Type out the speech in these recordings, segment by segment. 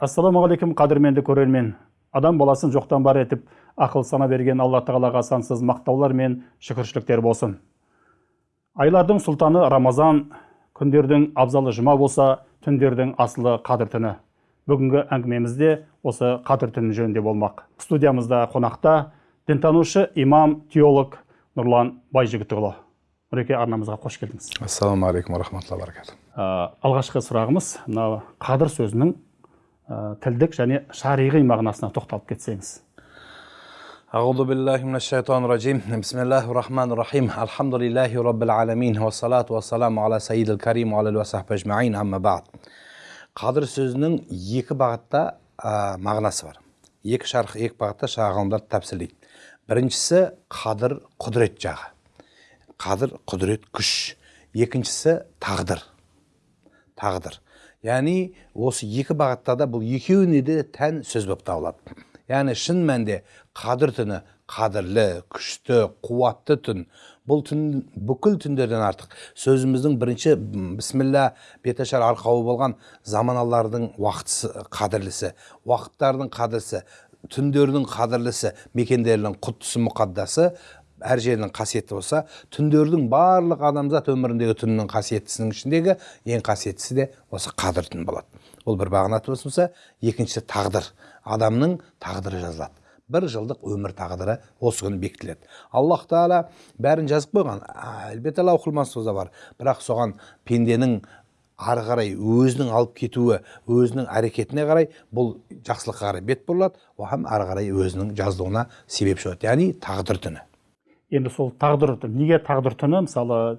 ассалаумағалейкум қадірменді көрермен. Адам баласын жоқтан бар етіп ақыл сана берген алла тағалаға сансыз мақтаулар мен шүкіршіліктер болсын. Айлардың сұлтаны рамазан күндердің абзалы жұма болса түндердің асылы қадір түні. Бүгінгі әңгімемізде осы қадір түні жөнінде болмақ. Студиямызда қонақта дінтанушы имам теолог нұрлан байжігітұлы. Нұреке арнамызға қош келдіңіз. Ассалаумағалейкум рахматулла баракату Ә, алғашқы сұрағымыз мына қадір сөзінің тілдік және шариғи мағынасына тоқталып кетсеңіз أعوذ بالله من الشيطان الرجيم بسم الله الرحمن الرحيم الحمد لله رب العالمين والصلاة والسلام على سيد الكريم وعلى آله وصحبه أجمعين أما بعد қадір сөзінің екі бағытта ә, мағынасы бар екі шарх екі бағытта шағалымдар тәпсірлейді біріншісі қадір құдірет жағы қадір құдірет күш екіншісі тағдыр тағдыр яғни осы екі бағытта да бұл екеуіне де тән сөз болып табылады. Яғни шын мәнінде қадір түні қадірлі күшті қуатты түн. Бұл түн бүкіл түндерден артық. Сөзіміздің бірінші бісміллә беташар арқауы болған заманалардың уақытысы қадірлісі уақыттардың қадірлісі түндердің қадірлісі мекендердің құттысы мұқаддасы әр жерінің қасиетті болса түндердің барлық адамзат өміріндегі түннің қасиеттісінің ішіндегі ең қасиеттісі де осы қадір түн болады. Ол бір бағанаты болса екіншісі тағдыр. Адамның тағдыры жазылады. бір жылдық өмір тағдыры осы күні бекітіледі. Аллах тағала бәрін жазып қойған. Әлбетте бар. Бірақ соған пенденің ары қарай өзінің алып кетуі өзінің әрекетіне қарай бұл жақсылыққа қарай бет бұрылады. Оған ары қарай өзінің жазылуына себепші болады яғни тағдыр түні. Енді сол тағдыр түні неге тағдыр түні? мысалы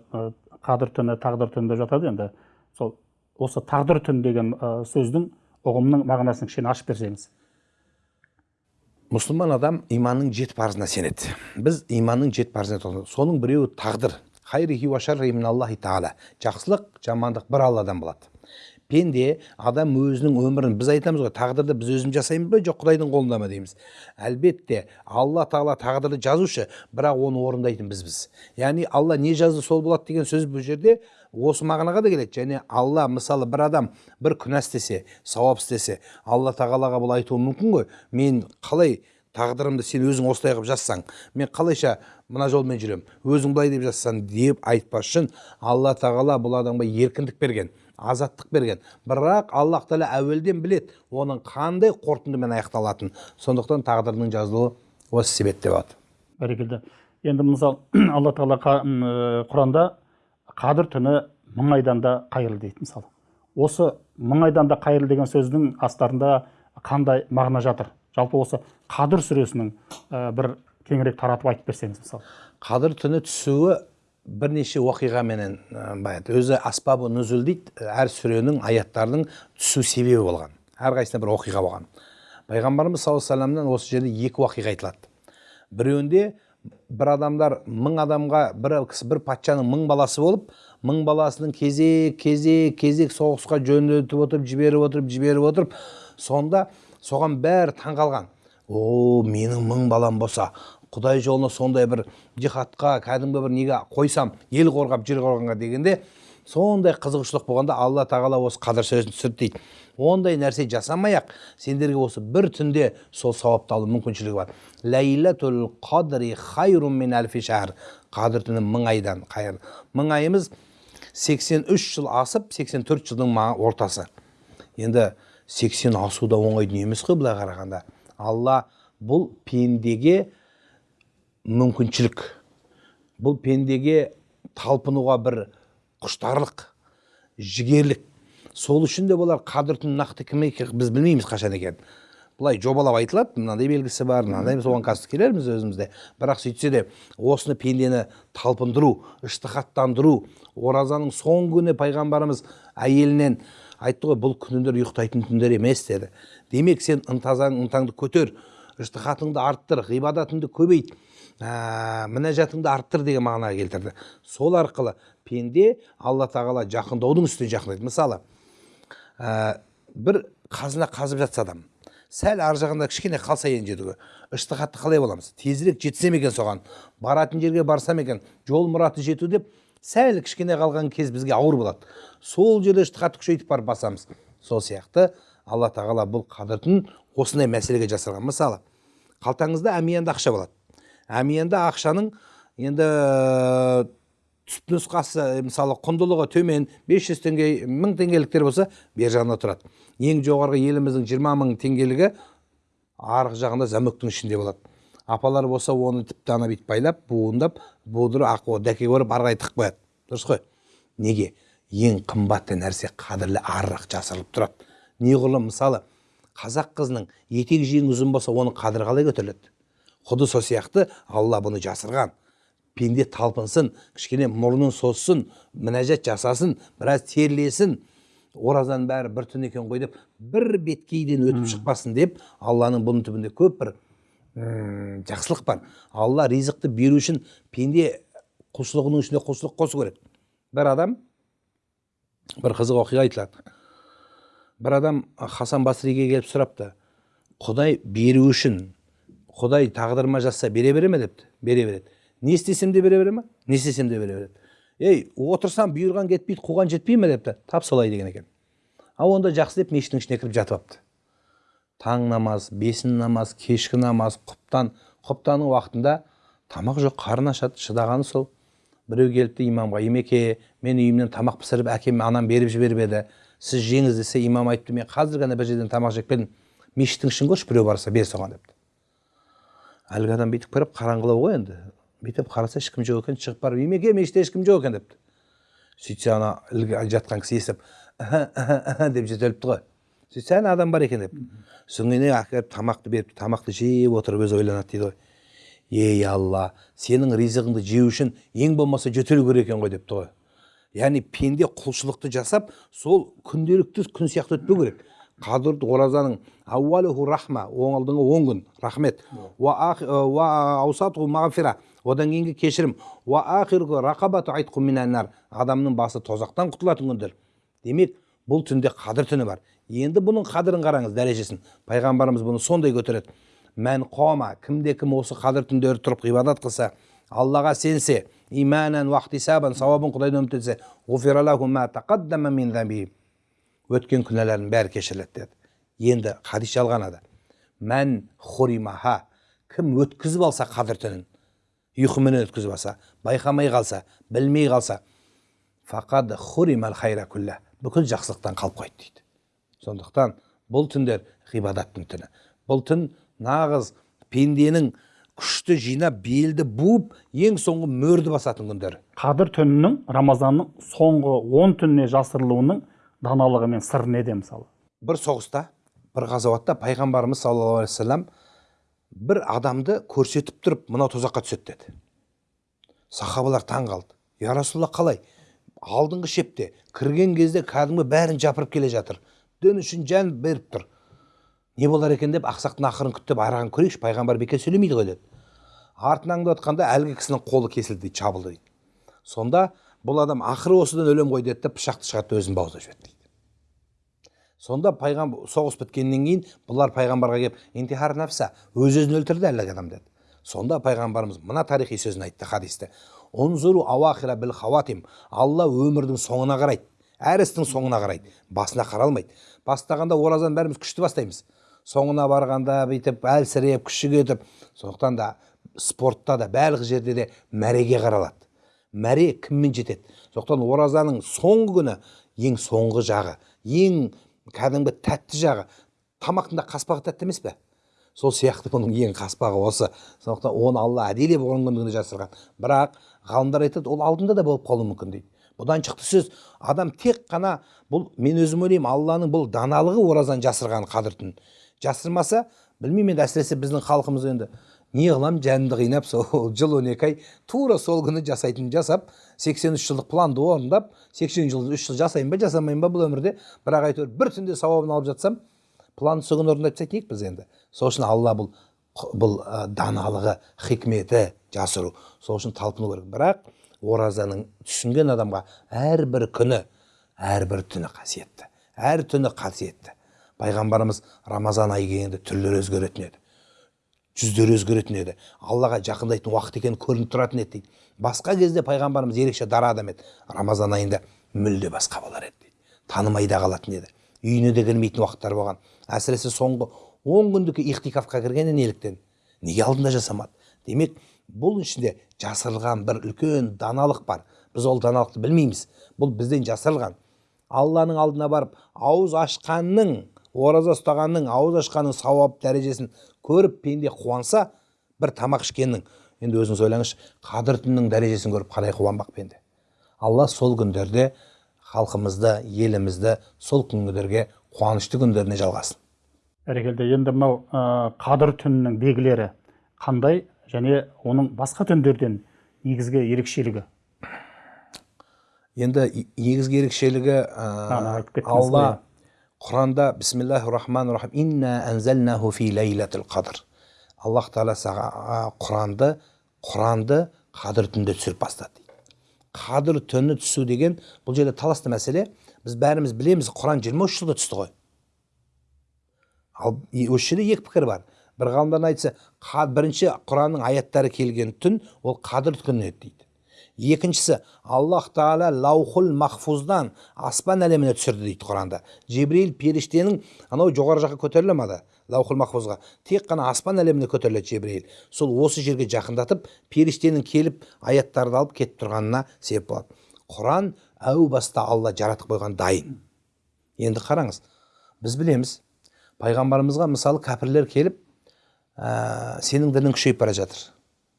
қадір түні тағдыр түні деп жатады енді. сол осы тағдыр түн деген сөздің ұғымының мағынасын кішкене ашып берсеңіз. Мұсылман адам иманның жеті парызына сенеді. Біз иманның жеті парызына соның біреуі тағдыр. Жақсылық жамандық бір алладан болады. Пенде адам өзінің өмірін біз айтамыз ғой тағдырды біз өзіміз жасаймыз ба жоқ құдайдың қолында ма дейміз. Әлбетте алла тағала тағдырды жазушы бірақ оны орындайтын бізбіз. Яғни алла не жазды сол болады деген сөз бұл жерде осы мағынаға да келеді. Және алла мысалы бір адам бір күнә істесе сауап істесе алла тағалаға бұл айтуы мүмкін ғой. Мен қалай тағдырымды сен өзің осылай қылып жазсаң мен қалайша мына жолмен жүремін өзің былай деп жазсаң деп айтпас үшін алла тағала бұл адамға еркіндік берген. Азаттық берген. Бірақ аллах тағала әуелден білет оның қандай қорытындымен аяқталатынын. Сондықтан тағдырдың жазылуы осы себепте болады бәрекелді. Енді мысалы алла тағала ә, құранда қадір түні мың айдан да қайырлы дейді мысалы осы мың айдан да қайырлы деген сөздің астарында қандай мағына жатыр? Жалпы осы қадір сүресінің ә, бір кеңірек таратып айтып берсеңіз мысалы қадір түні түсуі бірнеше оқиғаменен баяды өзі аспабы нүзул дейді әр сүренің аяттардың түсу себебі болған. Әрқайсысында бір оқиға болған. Пайғамбарымыз саллаллаху алейхи осы жерде екі оқиға айтылады. Біреуінде бір адамдар мың адамға бір кісі бір патшаның мың баласы болып мың баласының кезек кезек кезек соғысқа жөнелтіп отырып жіберіп отырып жіберіп отырып сонда соған бәрі таңқалған о менің мың балам болса құдай жолына сондай бір жихадқа кәдімгі бір неге қойсам ел қорғап жер қорғанға дегенде сондай қызығушылық болғанда алла тағала осы қадір сөзін түсірді дейді ондай нәрсе жасамай ақ сендерге осы бір түнде сол сауапты алу мүмкіншілігі бар. Ләйләтул қадри хайрун мин әлфи шәһр қадір түні мың айдан қайыр. Мың айымыз 83 жыл асып 84 жылдың ортасы. Енді 80 асу да оңай дүние емес қой былай қарағанда. Алла бұл пендеге мүмкіншілік. Бұл пендеге талпынуға бір құштарлық жігерлік. Сол үшін де болар қадір түн нақты кім екенін біз білмейміз қашан екенін былай жобалап айтылады мынандай белгісі бар мынандай соған қазір келерміз өзімізде. Бірақ сөйтсе де осыны пендені талпындыру ыштихаттандыру оразаның соңғы күні пайғамбарымыз әйелінен айтты ғой бұл күндер ұйықтайтын түндер емес деді. Демек сен ынтазаң ынтаңды көтер ыштихатыңды арттыр ғибадатыңды көбейт. Ә, мінәжатыңды арттыр деген мағынаға келтірді. Сол арқылы пенде алла тағала жақындаудың үстіне жақындайды. Мысалы ә, бір қазына қазып жатса адам сәл ар жағында кішкене қалса енді жетуге ыштихатты қалай боламыз? Тезірек жетсем екен соған? Баратын жерге барсам екен? Жол мұраты жету деп сәл кішкене қалған кез бізге ауыр болады. Сол жерде ыштихатты күшейтіп барып басамыз. Сол сияқты алла тағала бұл қадір түнін осындай мәселеге жасырған. Мысалы қалтаңызда әмиянда ақша болады. Әмиянда ақшаның енді түпнұсқасы мысалы құндылығы төмен 500 теңге мың теңгеліктер болса бер жағында тұрады. Ең жоғарғы еліміздің 20 мың теңгелігі арғы жағында замөктің ішінде болады. Апалар болса оны тіпті ана бүйтіп байлап буындап будырып дәкеге орап ары қарай тығып қояды. Дұрыс қой? Неге? Ең қымбатты нәрсе қадірлі арырақ жасырылып тұрады. Неғұрлым мысалы қазақ қызының етек жеңі ұзын болса оның қадірі қалай көтеріледі? Құды сол сияқты алла бұны жасырған. Пенде талпынсын кішкене мұрнын созсын мінәжат жасасын біраз терлесін. Оразаның бәрі бір түн екен ғой деп бір беткейден өтіп шықпасын деп алланың бұның түбінде көп бір жақсылық бар. Алла ризықты беру үшін пенде құлшылығының ішіне құлшылық қосу керек. Бір адам бір қызық оқиға айтылады. Бір адам хасан басриге келіп сұрапты. Құдай беру үшін құдай тағдырыма жазса бере бере ме депті? Бере береді. Не істесем де бере бере ма не істесем де бере береді. Ей отырсам бұйырған кетпейді қуған жетпей ме депті? Тап солай деген екен. Ал онда жақсы деп мешіттің ішіне кіріп жатып алыпты таң намаз бесін намаз кешкі намаз құптан құптанның уақытында тамақ жоқ қарын ашады шыдағаны сол. Біреу келіпті имамға имеке мен үйімнен тамақ пісіріп әкем анам беріп жіберіп еді. Сіз жеңіз десе имам айтты мен қазір ғана бір жерден тамақ жеп келдім. Мешіттің ішін көрші біреу барса бер соған депті. Әлгі адам бүйтіп қарап қараңғылау ғой енді. Бүйтіп қараса ешкім жоқ екен шығып барып емеке мешітте ешкім жоқ екен депті сөйтсе ана ілгі жатқан кісі естіп деп жөтеліпті ғой. Сөйтсе ана адам бар екен деп. Содан кейін әкеліп тамақты беріпті тамақты жеп отырып өзі ойланады дейді ғой. Ей алла сенің ризығыңды жеу үшін ең болмаса жөтелу керек екен ғой депті ғой. Яғни пенде құлшылықты жасап сол күнделікті күн сияқты өтпеу керек. Қадір оразаның ауалуху рахма алдыңғы он күн. Рахмет. Мағфира. Одан кейінгі кешірім. Адамның басы тозақтан құтылатын күндер. Демек бұл түнде қадір түні бар. Енді бұның қадірін қараңыз дәрежесін. Пайғамбарымыз бұны сондай көтереді. Мән қома кімде кім осы қадір түндері тұрып ғибадат қылса аллаға сенсе иманан уақтисабан сауабын құдайдан үміттенсе өткен күнәларының бәрі кешіріледі деді. Енді хадис жалғанады мән хуримаха кім өткізіп алса қадір түнін ұйқымен өткізіп алса байқамай қалса білмей қалса фақад хуримал хайра күллә бүкіл жақсылықтан қалып қойды дейді. Сондықтан бұл түндер ғибадаттың түні. Бұл түн нағыз пенденің күшті жинап белді буып ең соңғы мөрді басатын күндер қадір түнінің рамазанның соңғы он түніне жасырылуының даналығы мен сыры неде мысалы? Бір соғыста бір ғазауатта пайғамбарымыз саллаллаху алейхи вассалам бір адамды көрсетіп тұрып мынау тозаққа түседі деді. Сахабалар таң қалды. Я расулалла қалай? Алдыңғы шепте кірген кезде кәдімгі бәрін жапырып келе жатыр. Дін үшін жан беріп тұр не болар екен? деп ақсақтың ақырын күттіп арағын көрейікші пайғамбар бекер сөйлемейді ғой деді. Артын аңдып әлгі кісінің қолы кесілді дейді жабылды дейді. Сонда бұл адам ақыры осыдан өлем ғой деді да пышақты шығарды өзін бауыздап жіберді дейді. Сонда пайғамбар соғыс біткеннен кейін бұлар пайғамбарға келіп интихар нәпса өз өзін өлтірді әлгі адам деді. Сонда пайғамбарымыз мына тарихи сөзін айтты хадисте. Унзуру ауахира біл хаватим алла өмірдің соңына қарайды әр істің соңына қарайды басына қаралмайды бастағанда оразаны бәріміз күшті бастаймыз. Соңына барғанда бүйтіп әлсіреп күші кетіп сондықтан да спортта да барлық жерде де мәреге қаралады. Мәре кіммен жетеді? Сондықтан оразаның соңғы күні ең соңғы жағы ең кәдімгі тәтті жағы тамақтың да қаспағы тәтті емес пе? Сол сияқты бұның ең қаспағы осы. Сондықтан оны алла әдейілеп он күндігіне жасырған. Бірақ ғалымдар айтады ол алдында да болып қалуы мүмкін дейді. Бұдан шықты сөз. Адам тек қана бұл мен өзім ойлаймын алланың бұл даналығы оразаны жасырған қадір түн жасырмаса білмеймін енді әсіресе біздің халқымыз енді. Не қыламын жанымды қинап сол жыл он екі ай тура сол күні жасайтын жасап 83 жылдық планды орындап 80 жыл үш жыл жасаймын ба жасамаймын ба бұл өмірде бірақ әйтеуір бір түнде сауабын алып жатсам планды сол күні орындап тастайтын біз енді сол үшін алла бұл бұл ә, даналығы хикметі жасыру сол үшін талпыну керек бірақ оразаның түсінген адамға әрбір күні әрбір түні қасиетті әр түні қасиетті пайғамбарымыз рамазан айы келгенде түрлері өзгеретін еді жүздері өзгеретін еді. Аллаға жақындайтын уақыт екені көрініп тұратын еді дейді. Басқа кезде пайғамбарымыз ерекше дара адам еді. Рамазан айында мүлде басқа болар еді дейді. Танымай да қалатын еді. Үйіне де кірмейтін уақыттар болған. Әсіресе соңғы он күндік ихтикафқа кіргені неліктен неге алдында жасамады? Демек бұл ішінде жасырылған бір үлкен даналық бар. Біз ол даналықты білмейміз. Бұл бізден жасырылған. Алланың алдына барып ауыз ашқанның ораза ұстағанның ауыз ашқанның сауап дәрежесін көріп пенде қуанса бір тамақ ішкеннің. Енді өзіңіз ойлаңызшы қадір түннің дәрежесін көріп қалай қуанбақ пенде? Алла сол күндерде халқымызды елімізді сол күндерге қуанышты күндеріне жалғасын. Бәрекелді енді мынау ә, қадір түнінің белгілері қандай және оның басқа түндерден негізгі ерекшелігі? Енді негізгі ерекшелігі ә, алла. Құранда бисмиллахи рахмани рахим инна анзалнаху фи лейлатил қадр аллах тағала саған құранды құранды қадір түнде түсіріп бастады дейді қадір түні түсу деген бұл жерде таласты мәселе біз бәріміз білеміз құран 23 жылда түсті ғой ал осы жерде екі пікір бар бір ғалымдар айтса бірінші құранның аяттары келген түн ол қадір күні еді дейді екіншісі аллах тағала лаухул махфуздан аспан әлеміне түсірді дейді құранда. Жебірейіл періштенің анау жоғары жаққа көтеріле ма да лаухул махфузға. Тек қана аспан әлеміне көтеріледі жебірейіл сол осы жерге жақындатып періштенің келіп аяттарды алып кетіп тұрғанына себеп болады. Құран әу баста алла жаратып қойған дайын. Енді қараңыз біз білеміз пайғамбарымызға мысалы кәпірлер келіп ә, сенің дінің күшейіп бара жатыр.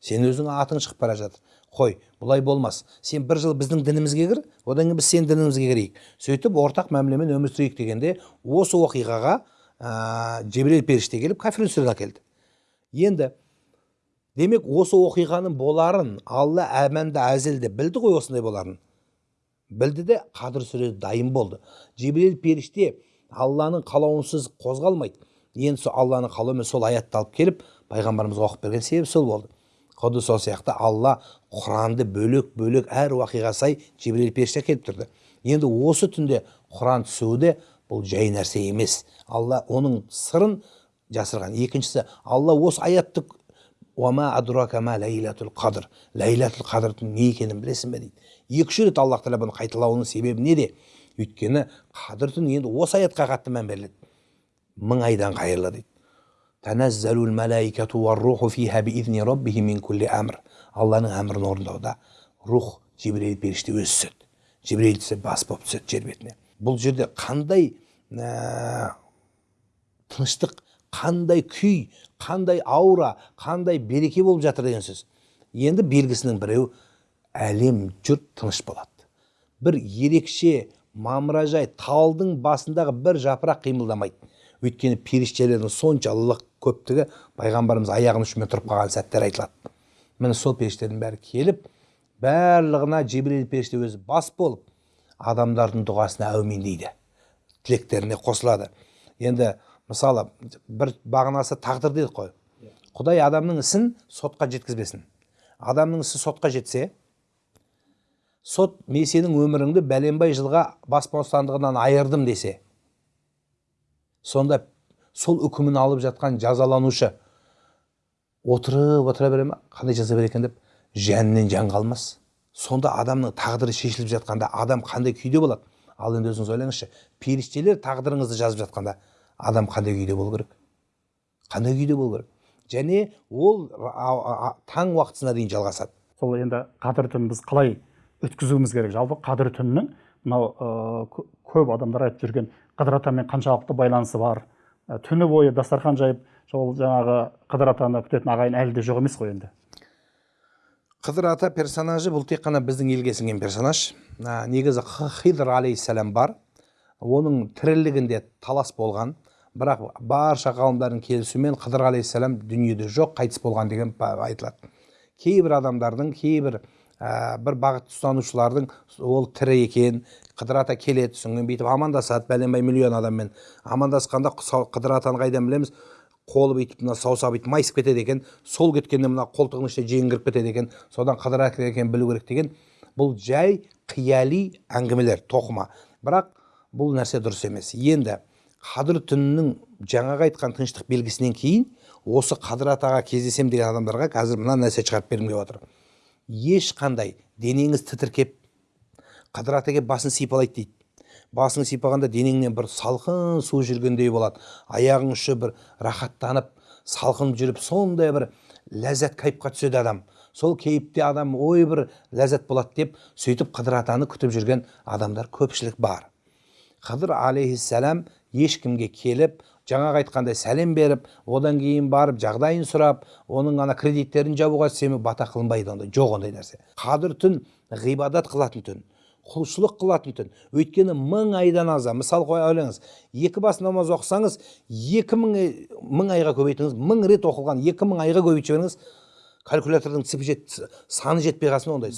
Сен өзің атың шығып бара жатыр. Қой бұлай болмас. Сен бір жыл біздің дінімізге кір одан кейін біз сенің дінімізге кірейік. Сөйтіп ортақ мәмілемен өмір сүрейік дегенде осы оқиғаға ә, жебірейіл періште келіп кәфір сүрені әкелді. Енді демек осы оқиғаның боларын алла әмәнді әзілде білді ғой осындай боларын. Білді де қадір сүресі дайын болды. Жебірейіл періште алланың қалауынсыз қозғалмайды. Енді сол алланың қалауымен сол аятты алып келіп пайғамбарымызға оқып берген себебі сол болды. Құдды сол сияқты алла құранды бөлек бөлек әр уақиға сай жебірейіл періште әкеліп тұрды. Енді осы түнде құран түсуі де бұл жай нәрсе емес. Алла оның сырын жасырған. Екіншісі алла осы аятты уама ма қадырдың не екенін білесің бе дейді. Екі үш рет аллах тағала бұны қайталауының себебі неде? Өйткені қадір түні енді осы аятқа қатты мән беріледі. Мың айдан қайырлы дейді. Тәнәззәлул мәләикәту уарруху фиха биизни раббихим мин кулли әмір алланың әмірін орындауда рух жебірейіл періште өзі түседі жебірейіл түссе бас болып түседі жер бетіне бұл жерде қандай ә, тыныштық қандай күй қандай аура қандай береке болып жатыр деген сөз енді белгісінің біреуі әлем жұрт тыныш болады бір ерекше мамыражай талдың басындағы бір жапырақ қимылдамайды өйткені періштелердің соншалық көптігі пайғамбарымыз аяғының ұшымен тұрып қалған сәттер айтылады. Міне сол періштелердің бәрі келіп барлығына жебірейіл періште өзі бас болып адамдардың дұғасына әумин дейді. Тілектеріне қосылады. Енді мысалы бір бағанасы тағдыр дедік қой. Құдай адамның ісін сотқа жеткізбесін. Адамның ісі сотқа жетсе сот мен сенің өміріңді бәленбай жылға бас бостандығынан айырдым десе сонда сол үкімін алып жатқан жазаланушы отырып отыра бере ма? Қандай жаза береді екен деп? Жанынан жан қалмас. Сонда адамның тағдыры шешіліп жатқанда адам қандай күйде болады? Ал енді өзіңіз ойлаңызшы періштелер тағдырыңызды жазып жатқанда адам қандай күйде болу керек? Қандай күйде болу керек? Және ол таң уақытысына дейін жалғасады. Сол енді қадір түнін біз қалай өткізуіміз керек? Жалпы қадір түнінің мынау кө- көп адамдар айтып жүрген қыдыр атамен қаншалықты байланысы бар түні бойы дастархан жайып сол жаңағы қыдыр атаны күтетін ағайын әлі де жоқ емес қой енді қыдыр ата персонажы бұл тек қана біздің елге сіңген персонаж ә, негізі хидр алейхисалам бар оның тірілігінде талас болған бірақ барша ғалымдардың келісуімен қыдыр алейхисалам дүниеде жоқ қайтыс болған деген айтылады кейбір адамдардың кейбір ә, бір бағыт ұстанушылардың ол тірі екен қыдыр ата келеді содан бүйтіп амандасады. Бәленбай миллион адаммен амандасқанда қыдыр атаны қайдан білеміз? Қолы бүйтіп мына саусағы бүйтіп майысып кетеді екен сол кеткенде мына қолтығының ішіне жең кіріп кетеді екен содан қыдыр ата екенін білу керек деген. Бұл жай қияли әңгімелер тоқыма. Бірақ бұл нәрсе дұрыс емес. Енді қадір түнінің жаңағы айтқан тыныштық белгісінен кейін осы қадыр атаға кездесем деген адамдарға қазір мына нәрсе шығарып бергім келіп отыр. Ешқандай денеңіз тітіркеп қыдыр ата келіп басын сипалайды дейді. Басың сипағанда денеңнен бір салқын су жүргендей болады. Аяғың ұшы бір рахаттанып салқын жүріп сондай бір ләззат кайфқа түседі адам. Сол кейіпте адам ой бір ләззат болады деп сөйтіп қыдыр атаны күтіп жүрген адамдар көпшілік бар. Қыдыр алейхисалам ешкімге келіп жаңағы айтқандай сәлем беріп одан кейін барып жағдайын сұрап оның ана кредиттерін жабуға сені бата қылынбайды ондай жоқ ондай нәрсе. Қадір түн ғибадат қылатын түн құлшылық қылатын түн. Өйткені мың айдан аза мысал қоя ойлаңыз екі бас намаз оқысаңыз екі мың мың айға көбейтіңіз мың рет оқылған екі мың айға көбейтіп жіберіңіз калькулятордың цифры жет, саны жетпей қалсын ондай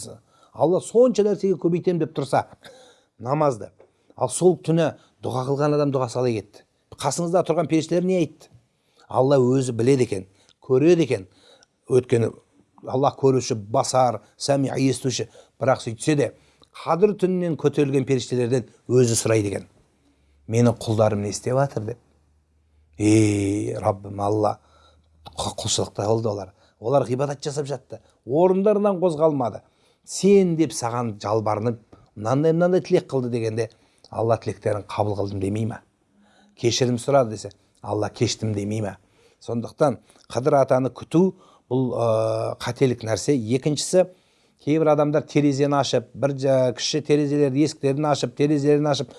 алла сонша нәрсеге көбейтемін деп тұрса намазды. Ал сол түні дұға қылған адам дұғасы қалай кетті. Қасыңызда тұрған періштелер не айтты? Алла өзі біледі екен көреді екен. Өйткені аллах көруші басар сәми естуші. Бірақ сөйтсе де қадір түнінен көтерілген періштелерден өзі сұрайды екен. Менің құлдарым не істеп жатыр деп. Ей раббым алла құлшылықта қылды олар. Олар ғибадат жасап жатты. Орындарынан қозғалмады. Сен деп саған жалбарынып мынандай мынандай тілек қылды дегенде алла тілектерін қабыл қылдым демей ма? Кешірім сұрады десе алла кештім демей ма сондықтан қыдыр атаны күту бұл ә, қателік нәрсе. Екіншісі кейбір адамдар терезені ашып бір кіші терезелерді есіктерін ашып терезелерін ашып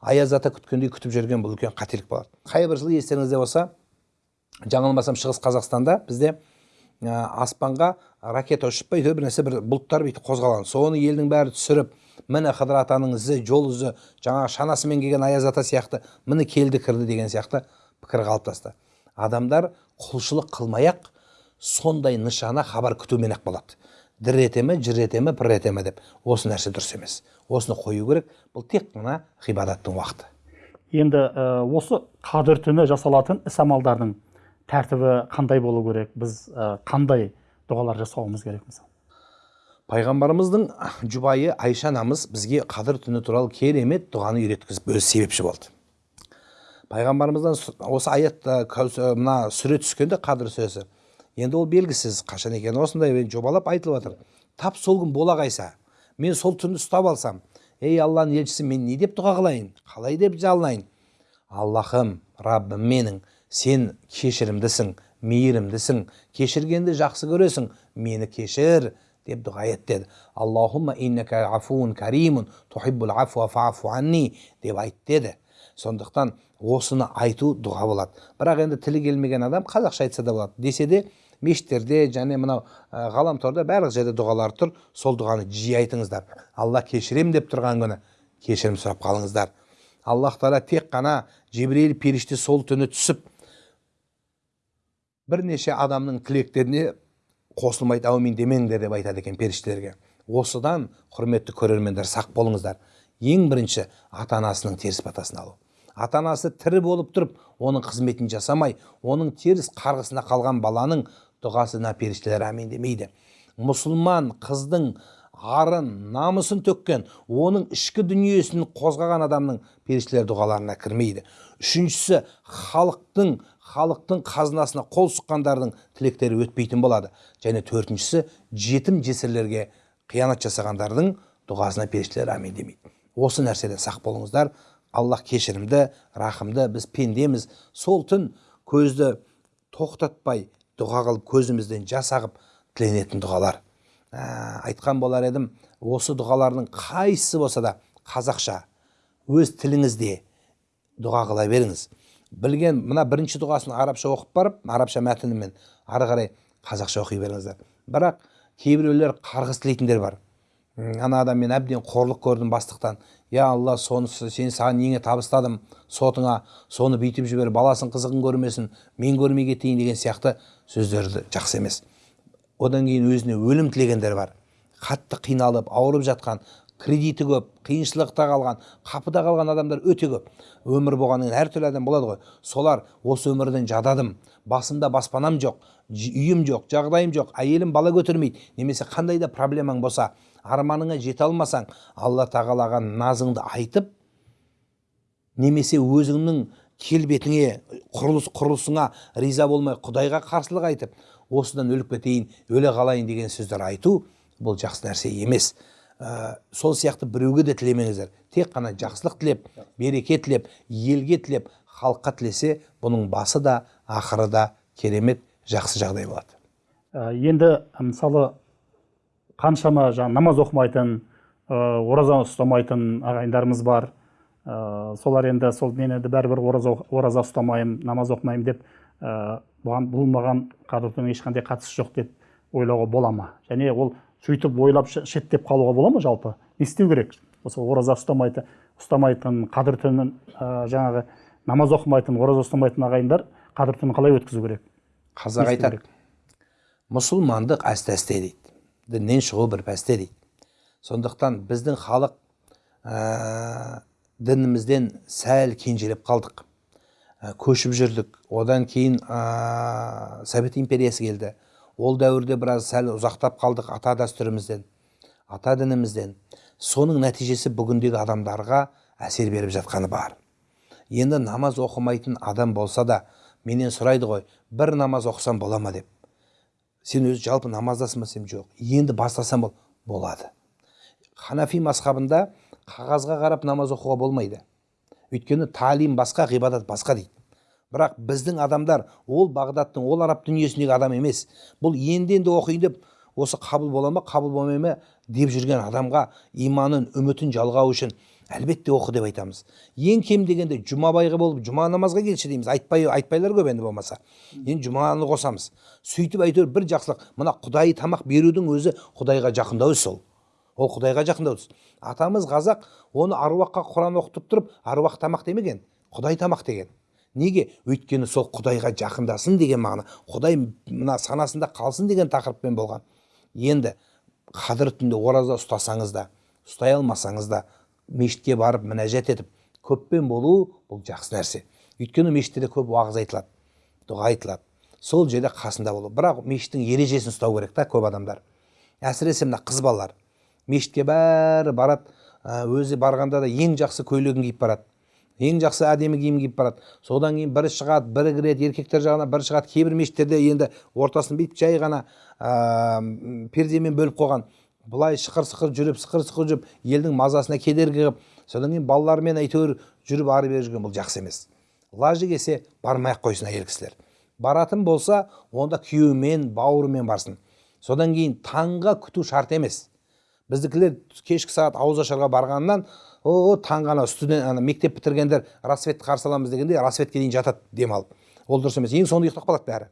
аяз ата күткендей күтіп жүрген бұл үлкен қателік болады. Қай бір жылы естеріңізде болса жаңылмасам шығыс қазақстанда бізде ә, аспанға ракета ұшып па әйтеуір бір нәрсе бір бұлттар бүйтіп қозғалған. Соны елдің бәрі түсіріп міне қыдыр атаның ізі жол ізі жаңағы шанасымен келген аяз ата сияқты міне келді кірді деген сияқты пікір қалыптасты. Адамдар құлшылық қылмай ақ сондай нышана хабар күтумен ақ болады. Дір ете ме жыр ете ме пыр ете ме деп. Осы нәрсе дұрыс емес. Осыны қою керек бұл тек қана ғибадаттың уақыты. Енді ә, осы қадір түні жасалатын іс амалдардың тәртібі қандай болу керек? Біз ә, қандай дұғалар жасауымыз керек мысалы? Пайғамбарымыздың жұбайы айша анамыз бізге қадір түні туралы керемет дұғаны үйреткізіп өзі себепші болды. Пайғамбарымыздан осы аят мына сүре түскенде қадір сүресі енді ол белгісіз қашан екені осындай жобалап айтылып жатыр. Тап сол күн бола қайса мен сол түнді ұстап алсам ей алланың елшісі мен не деп дұға қылайын? Қалай деп жалынайын? Аллахым раббым менің сен кешірімдісің мейірімдісің. Кешіргенді жақсы көресің. Мені кешір. Дұға ет деді аллахумма иннака афуун каримун тухиббул афуа фафу анни деп айт деді сондықтан осыны айту дұға болады бірақ енді тілі келмеген адам қазақша айтса да болады десе де мешіттерде және мынау ғаламторда барлық жерде дұғалар тұр сол дұғаны жиі айтыңыздар алла кешірем деп тұрған күні кешірім сұрап қалыңыздар аллах тағала тек қана жебірейіл періште сол түні түсіп бірнеше адамның тілектеріне қосылмайды әумин демеңдер деп айтады екен періштелерге. Осыдан құрметті көрермендер сақ болыңыздар. Ең бірінші ата анасының теріс батасын алу. Ата анасы тірі болып тұрып оның қызметін жасамай оның теріс қарғысына қалған баланың дұғасына періштелер әмин демейді. Мұсылман қыздың арын намысын төккен оның ішкі дүниесін қозғаған адамның періштелер дұғаларына кірмейді. Үшіншісі халықтың халықтың қазынасына қол сұққандардың тілектері өтпейтін болады. Және төртіншісі жетім жесірлерге қиянат жасағандардың дұғасына періштелер әмин демейді. Осы нәрседен сақ болыңыздар. Аллах кешірімді рахымды біз пендеміз. Сол түн көзді тоқтатпай дұға қылып көзімізден жас ағып тіленетін дұғалар. Ә, айтқан болар едім осы дұғалардың қайсысы болса да қазақша өз тіліңізде дұға қыла беріңіз. Білген мына бірінші дұғасын арабша оқып барып арабша мәтінімен ары қарай қазақша оқи беріңіздер бірақ кейбіреулер қарғыс тілейтіндер бар ана адам мен әбден қорлық көрдім бастықтан я алла сонысы сен саған неңе табыстадым сотыңа соны бүйтіп жібер баласын қызығын көрмесін мен көрмей кетейін деген сияқты сөздерді жақсы емес одан кейін өзіне өлім тілегендер бар қатты қиналып ауырып жатқан кредиті көп қиыншылықта қалған қапыда қалған адамдар өте көп. Өмір болғаннан кейін әртүрлі адам болады ғой. Солар осы өмірден жададым. Басымда баспанам жоқ үйім жоқ жағдайым жоқ әйелім бала көтермейді. Немесе қандай да проблемаң болса арманыңа жете алмасаң алла тағалаға назыңды айтып немесе өзіңнің келбетіңе құрылыс құрылысыңа риза болмай құдайға қарсылық айтып осыдан өліп кетейін өле қалайын деген сөздер айту бұл жақсы нәрсе емес. Ә, сол сияқты біреуге де тілемеңіздер. Тек қана жақсылық тілеп береке тілеп елге тілеп халыққа тілесе бұның басы да ақыры да керемет жақсы жағдай болады. Ә, енді мысалы қаншама жаңа намаз оқымайтын ә, ораза ұстамайтын ағайындарымыз бар. Ә, солар енді сол мен енді бәрібір ораза, ораза ұстамаймын намаз оқымаймын деп ә, бұған бұл маған ешқандай қатысы жоқ деп ойлауға бола ма? Және ол сөйтіп ойлап шеттеп қалуға бола ма жалпы? Не істеу керек? Осы ораза ұстамайтын ұстамайтын қадір түнін ә, жаңағы намаз оқымайтын ораза ұстамайтын ағайындар қадір түнін қалай өткізу керек? Қазақ айтады. мұсылмандық әсте әсте дейді. Діннен шығу бір пәсте дейді. Сондықтан біздің халық ә, дінімізден сәл кенжелеп қалдық. Ә, көшіп жүрдік. Одан кейін ә, совет империясы келді. Ол дәуірде біраз сәл ұзақтап қалдық ата дәстүрімізден ата дінімізден. Соның нәтижесі бүгіндегі адамдарға әсер беріп жатқаны бар. Енді намаз оқымайтын адам болса да менен сұрайды ғой бір намаз оқысам бола ма? деп. Сен өзі жалпы намаздасың ба? десем жоқ енді бастасам бол болады. Ханафи мазхабында қағазға қарап намаз оқуға болмайды. Өйткені талим басқа ғибадат басқа дейді. Бірақ біздің адамдар ол бағдаттың ол араб дүниесіндегі адам емес. Бұл енді енді оқиын деп осы қабыл бола ма қабыл болмай ма деп жүрген адамға иманын үмітін жалғау үшін әлбетте оқы деп айтамыз. Ең кем дегенде жұмабайға болып жұма намазға келші дейміз. Айтпай айтпайлар көп енді болмаса. Енді жұманы қосамыз. Сөйтіп әйтеуір бір жақсылық. Мына құдайы тамақ берудің өзі құдайға жақындау іс ол құдайға жақындау атамыз қазақ оны аруаққа құран оқытып тұрып аруақ тамақ демеген. Құдай тамақ деген. Неге өйткені сол құдайға жақындасын деген мағына құдай мына санасында қалсын деген тақырыппен болған. Енді қадір түнде ораза ұстасаңыз да ұстай алмасаңыз да мешітке барып мінәжат етіп көппен болу бұл жақсы нәрсе. Өйткені мешітте көп уағыз айтылады дұға айтылады. Сол жерде қасында болу. Бірақ мешіттің ережесін ұстау керек та көп адамдар. Әсіресе мына қыз балалар. Мешітке бәрі барады өзі барғанда да ең жақсы көйлегін киіп барады. Ең жақсы әдемі киім киіп барады. Содан кейін бірі шығады бірі кіреді еркектер жағына бірі шығады кейбір мешіттерде енді ортасын бүйтіп жай ғана ә, пердемен бөліп қойған. Былай шықыр сықыр жүріп сықыр сықыр жүріп елдің мазасына кедергі қылып содан кейін балалармен әйтеуір жүріп ары бері жүрген бұл жақсы емес. Лажы келсе бармай ақ қойсын әйел кісілер. Баратын болса онда күйеуімен бауырымен барсын. Содан кейін таңға күту шарт емес. Біздікілер кешкі сағат ауыз ашарға барғаннан о таңға ана студент ана мектеп бітіргендер рассветті қарсы аламыз дегенде рассветке дейін жатады демалып ол дұрыс емес ең соңында ұйықтап қалады бәрі.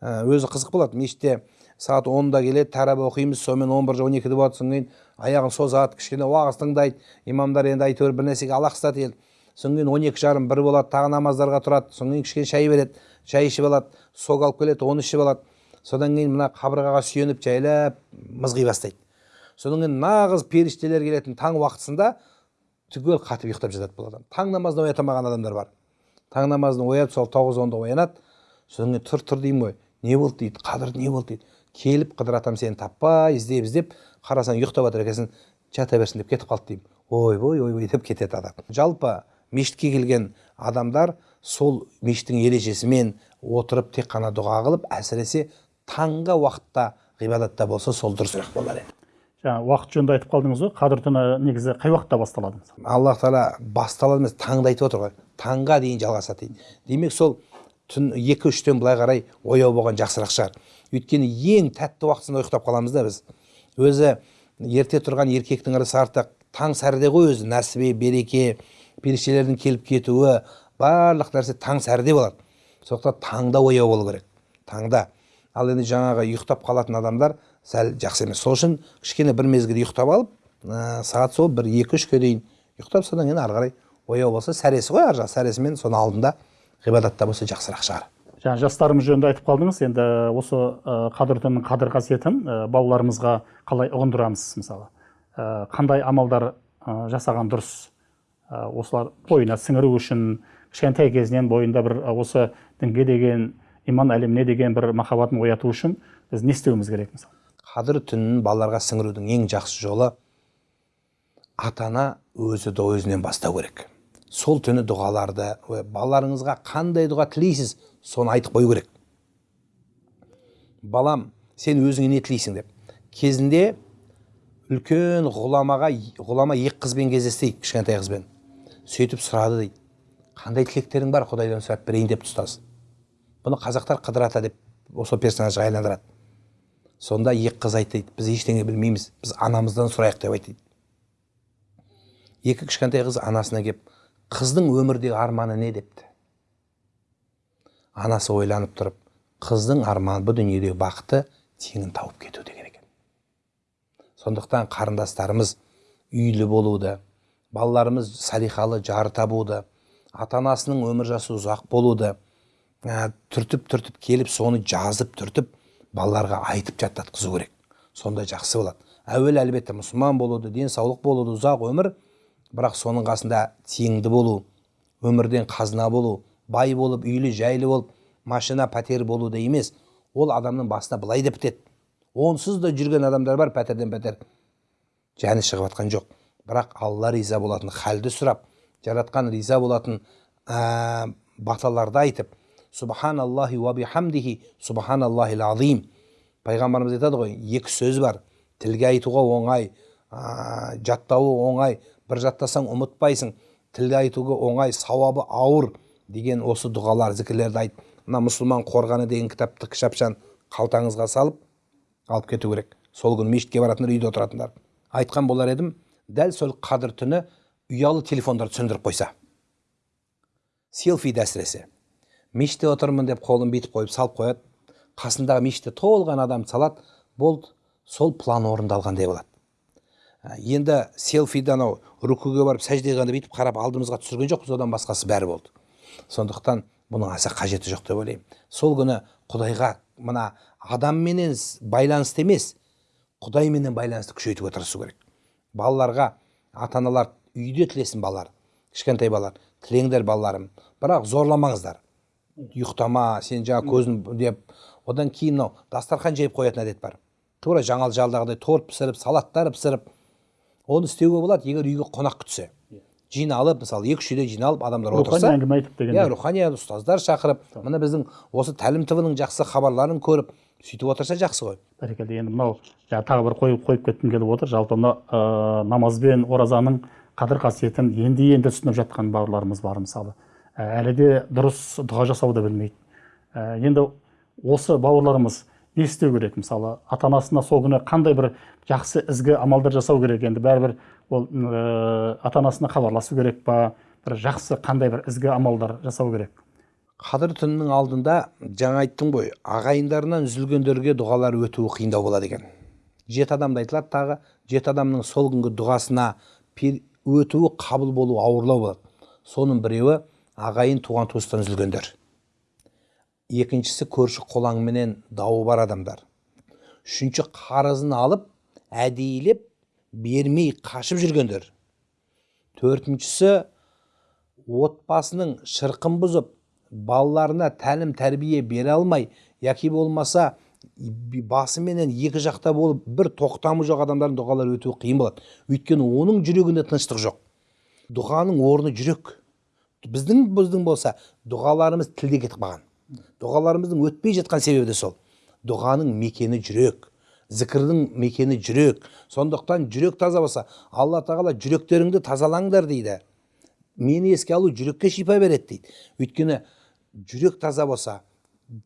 Ә, өзі қызық болады. Мешітте сағат онда келеді тәрәбі оқимыз сонымен он бір он екіде болады содан кейін аяғын созады кішкене уағыз тыңдайды. Имамдар енді әйтеуір бір нәрсеге алақсытады ел содан кейін он екі жарым бір болады тағы намаздарға тұрады. Содан кейін кішкене шай береді шай ішіп алады сок алып келеді оны ішіп алады. Содан кейін мына қабырғаға сүйеніп жайлап мызғи бастайды. Содан кейін нағыз періштелер келетін таң уақытысында түгел қатып ұйықтап жатады бұл адам. Таң намазына оята алмаған адамдар бар. Таң намазына оятып сол тоғыз онда оянады. Содан кейін тұр тұр деймін ғой. Не болды дейді қадір не болды дейді. Келіп қыдыр атам сені таппай іздеп іздеп қарасаң ұйықтап жатыр екенсің жата берсін деп кетіп қалды деймін. Ойбой ойбой деп кетеді адам. Жалпы мешітке келген адамдар сол мешіттің ережесімен отырып тек қана дұға қылып әсіресе таңғы уақытта ғибадатта болса сол дұрысырақ болар еді. Жаңа уақыт жөнінде айтып қалдыңыз ғой қадір түні негізі қай уақытта басталады аллах тағала басталады емес таңда айтып отыр ғой. Таңға дейін жалғасады дейді. Демек сол түн екі үштен былай қарай ояу болған жақсырақ шығар. Өйткені ең тәтті уақытысында ұйықтап қаламыз да біз. Өзі ерте тұрған еркектің ырысы артық таң сәріде ғой өзі. Нәсібе береке періштелердің келіп кетуі барлық нәрсе таң сәріде болады сондықтан таңда ояу болу керек. Таңда. Ал енді жаңағы ұйықтап қалатын адамдар сәл жақсы емес. Сол үшін кішкене бір мезгіл ұйықтап алып ә, сағат сол бір екі үшке дейін ұйықтап содан кейін ары қарай ояу болса сәресі ғой ар жағы сәресімен соның алдында ғибадатта болса жақсырақ шығар. Жаңа жастарымыз жөнінде айтып қалдыңыз енді осы ә, қадір түнінің қадір қасиетін ә, балаларымызға қалай ұғындырамыз мысалы? Ә, қандай амалдар ә, жасаған дұрыс? Ә, осылар бойына сіңіру үшін кішкентай кезінен бойында бір ә, осы дінге деген иман әлеміне деген бір махаббатын ояту үшін біз не істеуіміз керек мысалы? Қадір түнін балаларға сіңірудің ең жақсы жолы ата ана өзі де өзінен бастау керек. Сол түні дұғаларды балаларыңызға қандай дұға тілейсіз соны айтып қою керек. Балам сен өзіңе не тілейсің деп. Кезінде үлкен ғұламаға ғұлама екі қызбен кездесті кішкентай қызбен. Сөйтіп сұрады дейді. Қандай тілектерің бар құдайдан сұрап берейін депті ұстаз бұны қазақтар қыдыр ата деп осы персонажға айландырады сонда екі қыз дейді біз ештеңе білмейміз біз анамыздан сұрайық деп дейді екі кішкентай қыз анасына келіп қыздың өмірдегі арманы не? депті. Анасы ойланып тұрып қыздың арманы бұл дүниедегі бақыты теңін тауып кету деген екен сондықтан қарындастарымыз үйлі болуды балаларымыз салиқалы жар табуды ата анасының өмір жасы ұзақ болуды ә, түртіп түртіп келіп соны жазып түртіп балаларға айтып жаттатқызу керек. Сонда жақсы болады. Әуелі әлбетте мұсылман болуды денсаулық болуды ұзақ өмір бірақ соның қасында тиімді болу өмірден қазына болу бай болып үйлі жайлы болып машина пәтер болуды емес. Ол адамның басына былай деп бітеді. Онсыз да жүрген адамдар бар пәтерден пәтер. Жаны шығып жатқан жоқ. Бірақ алла риза болатын халді сұрап жаратқан риза болатын ә, баталарды айтып субханаллахи уа бихамдихи субханаллахил азим пайғамбарымыз айтады ғой екі сөз бар тілге айтуға оңай ә, жаттауы оңай бір жаттасаң ұмытпайсың тілге айтуға оңай сауабы ауыр деген осы дұғалар зікірлерді айт мына мұсылман қорғаны деген кітапты кішапшан қалтаңызға салып алып кету керек сол күні мешітке баратындар үйде отыратындар айтқан болар едім дәл сол қадір түні ұялы телефондарды сөндіріп қойса селфиді әсіресе мешітте отырмын деп қолын бүйтіп қойып салып қояды. Қасындағы мешітте толған адам салады. Болды сол план орындалғандай болады. Ә, енді селфиді анау рукуге барып сәжде қылғанда бүйтіп қарап алдымызға түсірген жоқпыз одан басқасы бәрі болды. Сондықтан бұның аса қажеті жоқ деп ойлаймын. Сол күні құдайға мына адамменен байланысты емес құдайменен байланысты күшейтуге тырысу керек. Балаларға ата аналар үйде тілесін балалар кішкентай балалар тілеңдер балаларым. Бірақ зорламаңыздар. Ұйықтама сен жаңа көзін деп. Одан кейін мынау дастархан жайып қоятын әдет бар. Тура жаңал жалдағыдай торт пісіріп салаттар пісіріп оны істеуге болады егер үйге қонақ күтсе жиналып мысалы екі үш үйде жиналып адамдар рухани отырса әңгіме айтып иә дегенде рухани ұстаздар шақырып мына біздің осы тәлім тв ның жақсы хабарларын көріп сөйтіп отырса жақсы ғой. Бәрекелді енді мынау жаңа тағы бір қойып қойып кеткім келіп отыр. Жалпы мына ә, намаз бен оразаның қадір қасиетін енді енді түсініп жатқан бауырларымыз бар мысалы. Әлі де дұрыс дұға жасауды білмейді. Ә, енді осы бауырларымыз не істеу керек? Мысалы ата анасына сол күні қандай бір жақсы ізгі амалдар жасау керек? Енді бәрібір ол ә, ата анасына хабарласу керек па? Бір жақсы қандай бір ізгі амалдар жасау керек? Қадір түнінің алдында жаңа айттым ғой ағайындарынан үзілгендерге дұғалар өтуі қиындау болады екен. Жеті адамды айтылады тағы жеті адамның сол күнгі дұғасына өтуі қабыл болуы ауырлау болады. Соның біреуі ағайын туған туыстан үзілгендер. Екіншісі көрші қолаңменен дауы бар адамдар. Үшінші қарызын алып әдейілеп бермей қашып жүргендер. Төртіншісі отбасының шырқын бұзып балаларына тәлім тәрбие бере алмай яки болмаса басыменен екі жақта болып бір тоқтамы жоқ адамдардың дұғалары өтуі қиын болады. Өйткені оның жүрегінде тыныштық жоқ. Дұғаның орны жүрек. Біздің біздің болса дұғаларымыз тілде кетіп қалған. Дұғаларымыздың өтпей жатқан себебі де сол. Дұғаның мекені жүрек зікірдің мекені жүрек. Сондықтан жүрек таза болса алла тағала жүректеріңді тазалаңдар дейді. Мені еске алу жүрекке шипа береді дейді. Өйткені жүрек таза болса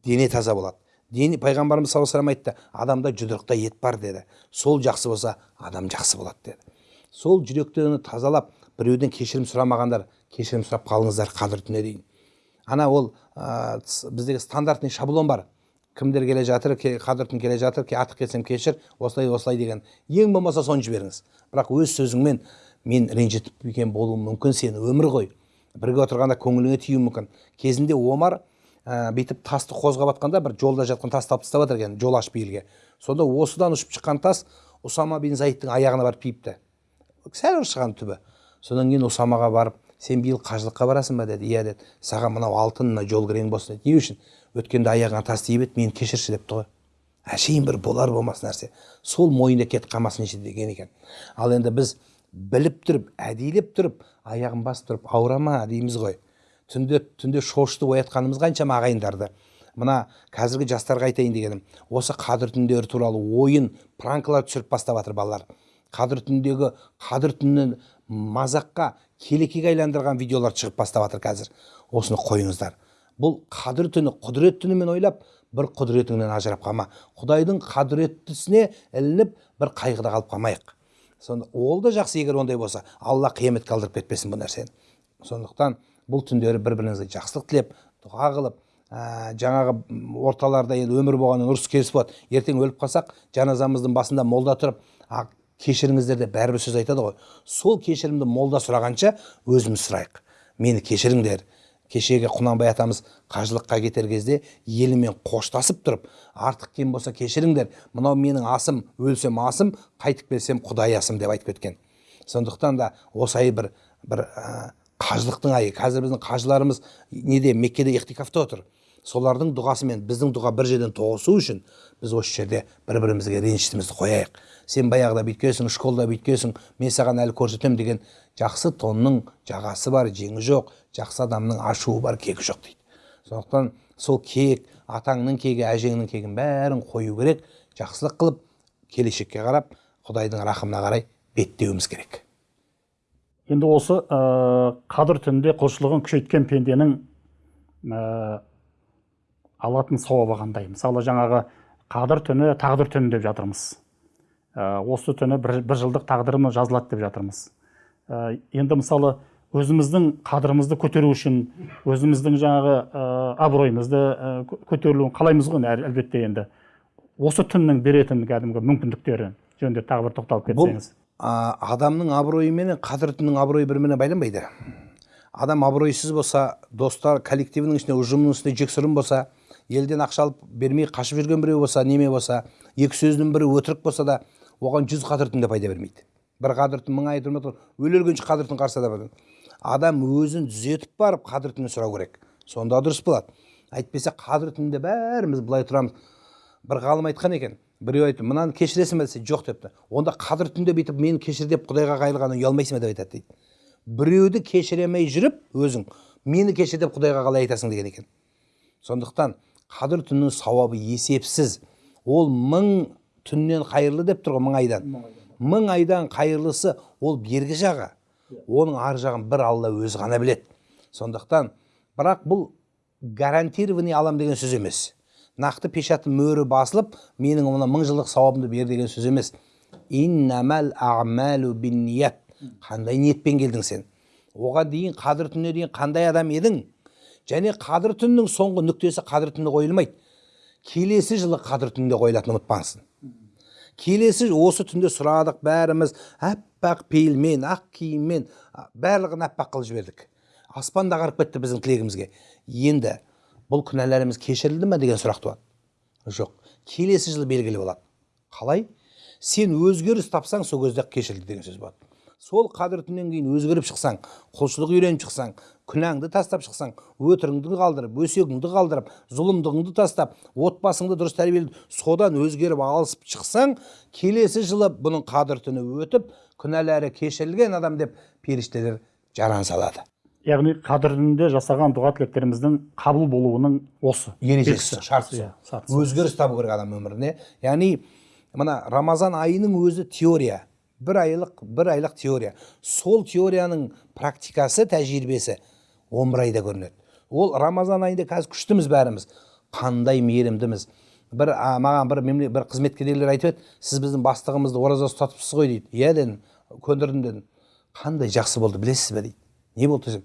дене таза болады. Дене пайғамбарымыз саллаллаху алейhi айтты адамда жұдырықта ет бар деді. Сол жақсы болса адам жақсы болады деді. Сол жүректеріңді тазалап біреуден кешірім сұрамағандар кешірім сұрап қалыңыздар қадір түніне дейін. Ана ол ә, біздегі стандартный шаблон бар. Кімдер келе жатыр қадір түн келе жатыр артық кетсем кешір осылай осылай деген. Ең болмаса соны жіберіңіз. Бірақ өз сөзіңмен мен ренжітіп екен болуым мүмкін сені өмір ғой бірге отырғанда көңіліңе тиюі мүмкін. Кезінде омар ә, бүйтіп тасты қозғап жатқанда бір жолда жатқан тасты алып тастап жатыр екен жол ашып елге. Сонда осыдан ұшып шыққан тас усама бин заидтің аяғына барып тиіпті сәл ыршыған түбі. Содан кейін усамаға барып сен биыл қажылыққа барасың ба? деді. Иә деді. Саған мынау алтын мына жол кірең болсын деді. Не үшін? Өткенде аяғыңа тас тиіп еді мені кешірші депті ғой. Әшейін бір болар болмас нәрсе. Сол мойнында кетіп қалмасын неше деген екен. Ал енді біз біліп тұрып әдейілеп тұрып аяғын басып тұрып ауырама дейміз ғой. Түнде түнде шошытып оятқанымыз қаншама ағайындарды. Мына қазіргі жастарға айтайын дегенім осы қадір түндері туралы ойын пранкалар түсіріп бастап жатыр балалар. Қадір түніндегі қадір түнін мазаққа келекеге айландырған видеолар шығып бастап жатыр қазір. Осыны қойыңыздар. Бұл қадір түні құдірет түнімен ойлап бір құдіретіңнен ажырап қалма құдайдың құдіреттісіне ілініп бір қайғыда қалып қалмайық. Сонда ол да жақсы егер ондай болса алла қияметке алдырып кетпесін бұл нәрсені. Сондықтан бұл түндері бір біріңізге жақсылық тілеп дұға қылып ә, жаңағы орталарда енді өмір болғаннан ұрыс керіс болады. Ертең өліп қалсақ жаназамыздың басында молда тұрып кешіріңіздер деп бәрібір сөз айтады ғой. Сол кешірімді молда сұрағанша өзіміз сұрайық. Мені кешіріңдер. Кешегі құнанбай атамыз қажылыққа кетер кезде елімен қоштасып тұрып артық кем болса кешіріңдер. Мынау менің асым өлсем асым қайтып келсем құдай асым деп айтып кеткен. Сондықтан да осы ай бір бір ә, қажылықтың айы. Қазір біздің қажыларымыз неде? Меккеде ихтикафта отыр. Солардың дұғасымен біздің дұға бір жерден тоғысу үшін біз осы жерде бір бірімізге ренішімізді қояйық. Сен баяғыда бүйткенсің школда бүйткенсің мен саған әлі көрсетемін деген жақсы тонның жағасы бар жеңі жоқ жақсы адамның ашуы бар кегі жоқ дейді. Сондықтан сол кек атаңның кегі әжеңнің кегін бәрін қою керек. Жақсылық қылып келешекке қарап құдайдың рахымына қарай беттеуіміз керек. Енді осы ә, қадір түнінде құлшылығын күшейткен пенденің алатын сауабы қандай мысалы жаңағы қадір түні тағдыр түні деп жатырмыз. Ә, осы түні бір, бір жылдық тағдырымыз жазылады деп жатырмыз. Ә, енді мысалы өзіміздің қадірімізді көтеру үшін өзіміздің жаңағы ә, абыройымызды ә, көтерілуін қалаймыз ғой әл- әлбетте енді. Осы түннің беретін кәдімгі мүмкіндіктері жөнінде тағы бір тоқталып кетсеңіз. а, адамның абыройы менен қадір түннің абыройы бір біріне байланбайды. Адам абыройсыз болса достар коллективінің ішінде ұжымның ішінде жексұрын болса елден ақша алып бермей қашып жүрген біреу болса неме болса екі сөздің бірі өтірік болса да оған жүз қадір түн де пайда бермейді. бір қадір түн мың ай тұрмай тұр өле өлгенше қадір түн қарсы да адам өзін түзетіп барып қадір түнін сұрау керек. Сонда дұрыс болады. Әйтпесе қадір түнінде бәріміз былай тұрамыз. Бір ғалым айтқан екен біреу айтты мынаны кешіресің бе? десе жоқ депті. Онда қадір түнде бүйтіп мені кешір деп құдайға қайырғаннан ұялмайсың ба деп айтады дейді. Біреуді кешіремей жүріп өзің мені кешір деп құдайға қалай айтасың деген екен. Сондықтан қадір түннің сауабы есепсіз. Ол мың түннен қайырлы деп тұр ғой мың айдан. Мың айдан қайырлысы ол бергі жағы. Оның ар жағын бір алла өзі ғана біледі. Сондықтан бірақ бұл гарантированный алам деген сөз емес. Нақты пешаты мөрі басылып менің мына мың жылдық сауабымды бер деген сөз емес. Иннамал қандай ниетпен келдің сен? Оған дейін қадір түніне дейін қандай адам едің? Және қадір түнінің соңғы нүктесі қадір түнінде қойылмайды. Келесі жылы қадір түнінде қойылатынын ұмытпаңызсын келесі осы түнде сұрадық бәріміз. Аппақ пейілмен ақ киіммен барлығын аппақ қылып жібердік. Аспан да қарып кетті біздің тілегімізге. Енді бұл күнәларымыз кешірілді ме деген сұрақ туады. Жоқ келесі жылы белгілі болады. Қалай? Сен өзгеріс тапсаң сол кезде кешірілді деген сөз болады. Сол қадір түннен кейін өзгеріп шықсаң құлшылық үйреніп шықсаң күнәңді тастап шықсаң өтіріңді қалдырып өсегіңді қалдырып зұлымдығыңды тастап отбасыңды дұрыс тәрбиелеп содан өзгеріп алысып шықсаң келесі жылы бұның қадір түні өтіп күнәлары кешірілген адам деп періштелер жаран салады. Яғни қадір түнінде жасаған дұға тілектеріміздің қабыл болуының осы ережесі шарты Иә, өзгеріс табу керек адам өміріне. Яғни мына рамазан айының өзі теория. Бір айлық бір айлық теория. Сол теорияның практикасы тәжірибесі он бір айда көрінеді. Ол рамазан айында қазір күштіміз бәріміз. Қандай мейірімдіміз. Бір а, маған бір мемле- бір қызметкерлер айтып еді сіз біздің бастығымызды ораза ұстатыпсыз ғой дейді. Иә дедім көндірдім дедім. Қандай жақсы болды білесіз бе? дейді. Не болды десем?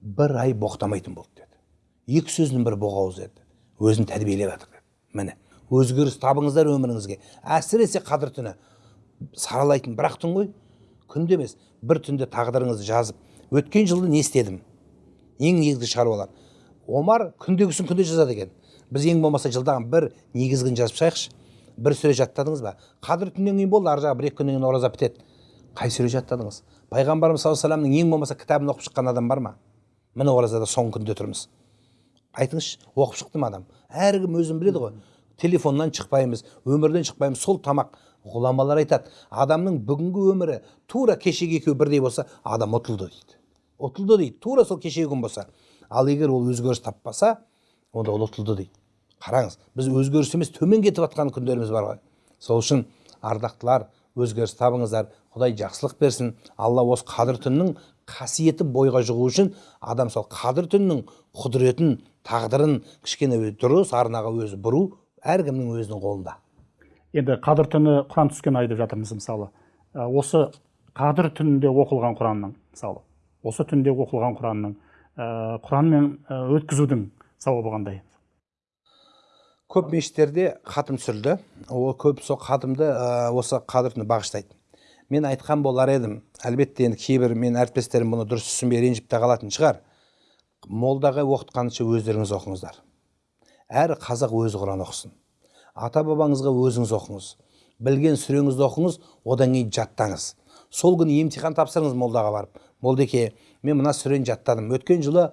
Бір ай боқтамайтын болды деді. Екі сөздің бірі боғауыз еді өзін тәрбиелеп жатыр деді. Міне өзгеріс табыңыздар өміріңізге. Әсіресе қадір түні. Саралайтын бір ақ түн ғой. Күнде емес бір түнде тағдырыңызды жазып өткен жылды не істедім? Ең негізгі шаруалар. Омар күндегісін күнде жазады екен. Біз ең болмаса жылдағы бір негізгін жазып шығайықшы бір сүре жаттадыңыз ба? Қадір түннен кейін болды ар жағы бір екі күннен кейін ораза бітеді. Қай сүре жаттадыңыз? Пайғамбарымыз саллаллаху вассаламның ең болмаса кітабын оқып шыққан адам бар ма? Міне оразада соңғы күнде тұрмыз. Айтыңызшы оқып шықты ма адам. Әркім өзін біледі ғой. Телефоннан шықпаймыз өмірден шықпаймыз сол тамақ ғұламалар айтады адамның бүгінгі өмірі тура кешегі екеуі бірдей болса адам ұтылды дейді ұтылды дейді тура сол кешегі күн болса. Ал егер ол өзгеріс таппаса онда ол ұтылды дейді. Қараңыз біз өзгеріс емес төмен кетіп жатқан күндеріміз бар ғой. Сол үшін ардақтылар өзгеріс табыңыздар құдай жақсылық берсін. Алла осы қадір түннің қасиеті бойға жұғу үшін адам сол қадір түннің құдіретін тағдырын кішкене дұрыс арнаға өзі бұру әркімнің өзінің қолында. Енді қадір түні құран түскен ай деп жатырмыз мысалы. Ә, осы қадір түнінде оқылған құранның мысалы осы түнде оқылған құранның ә, құранмен ә, өткізудің сауабы қандай? Көп мешіттерде хатым түсірілді ол көп сол хатымды осы қадір түні бағыштайды. Мен айтқан болар едім әлбетте енді кейбір мен әріптестерім бұны дұрыс түсінбей ренжіп те қалатын шығар. Молдаға оқытқанынша өздеріңіз оқыңыздар. Әр қазақ өзі құран оқысын. Ата бабаңызға өзіңіз оқыңыз. Білген сүреңізді оқыңыз одан кейін жаттаңыз. Сол күні емтихан тапсырыңыз молдаға барып. Молдеке мен мына сүрені жаттадым. Өткен жылы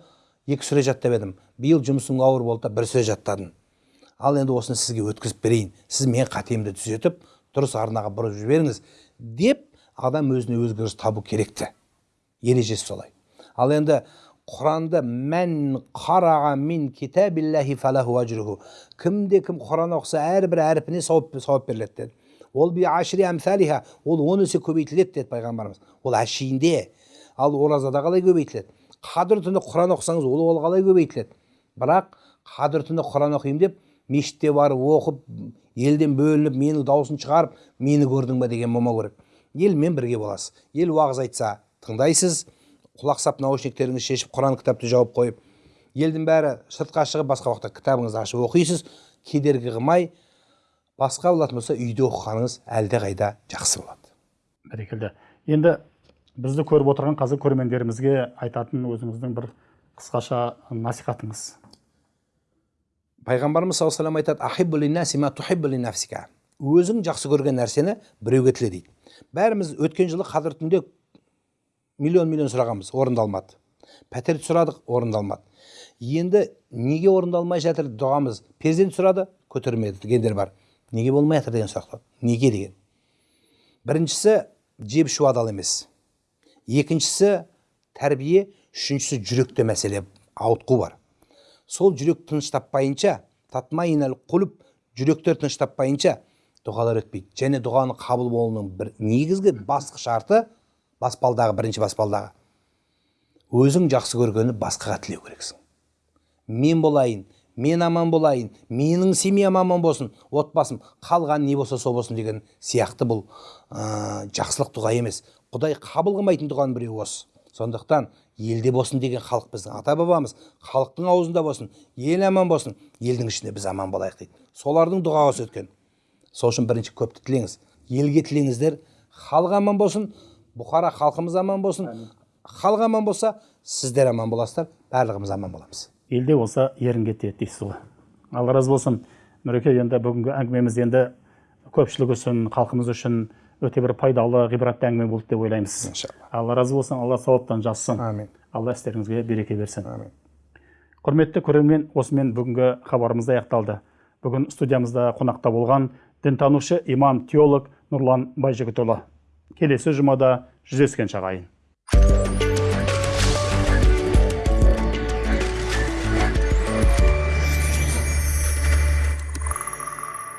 екі сүре жаттап едім. Биыл жұмысым ауыр болды да бір сүре жаттадым. Ал енді осыны сізге өткізіп берейін. Сіз менің қатемді түзетіп дұрыс арнаға бұрып жіберіңіз деп адам өзіне өзгеріс табу керек те ережесі солай. Ал енді құранды мән қараға мин китабиллахи фалаху ажруху кімде кім құран оқыса әрбір әрпіне сауап сауап беріледі деді ол би ашри әмсалиха ол он есе көбейтіледі деді пайғамбарымыз ол әшейінде ал оразада қалай көбейтіледі қадір түні құран оқысаңыз ол ол қалай көбейтіледі бірақ қадір түні құран оқимын деп мешітте барып оқып елден бөлініп менің дауысын шығарып мені көрдің ба деген болмау керек елмен бірге боласыз ел уағыз айтса тыңдайсыз құлақ сап наушниктеріңізді шешіп құран кітапты жауып қойып елдің бәрі сыртқа шығып басқа уақытта кітабыңызды ашып оқисыз кедергі қылмай басқа болатын болса үйде оқығаныңыз әлдеқайда жақсы болады. Бәрекелді. Енді бізді көріп отырған қазір көрермендерімізге айтатын өзіңіздің бір қысқаша насихатыңыз. Пайғамбарымыз саллаллаху алейhi айтады өзің жақсы көрген нәрсені біреуге тіле дейді. Бәріміз өткен жылы қадір түнде миллион миллион сұрағанбыз орындалмады. Пәтерді сұрадық орындалмады. Енді неге орындалмай жатыр дұғамыз? Перзент сұрады көтермеді дегендер бар. Неге болмай жатыр деген сұрақ неге деген? Біріншісі жеп ішу адал емес. Екіншісі тәрбие үшіншісі жүректе мәселе ауытқу бар. Сол жүрек тыныш таппайынша құлып жүректер тыныш таппайынша дұғалар өтпейді. Және дұғаның қабыл болуының бір негізгі басты шарты баспалдағы бірінші баспалдағы. Өзің жақсы көргені басқаға тілеу керексің. Мен болайын мен аман болайын менің семьям аман болсын отбасым қалған не болса сол болсын деген сияқты бұл ә, жақсылық дұға емес. Құдай қабыл қылмайтын дұғаның біреуі осы сондықтан елде болсын деген халық біздің ата бабамыз халықтың аузында болсын ел аман болсын елдің ішінде біз аман болайық дейді. Солардың дұғасы өткен. Сол үшін бірінші көпті тілеңіз. Елге тілеңіздер халық аман болсын бұқара халқымыз аман болсын халық аман болса сіздер аман боласыздар барлығымыз аман боламыз елде болса ерін кетеді дейсіз ғой алла разы болсын нұреке енді бүгінгі әңгімеміз енді көпшілік үшін халқымыз үшін өте бір пайдалы ғибратты әңгіме болды деп ойлаймыз иншалла алла разы болсын алла сауаптан жазсын әмин алла істеріңізге береке берсін әмин құрметті көрермен осымен бүгінгі хабарымыз аяқталды бүгін студиямызда қонақта болған дінтанушы имам теолог нұрлан байжігітұлы келесі жұмада жүздескенше ағайын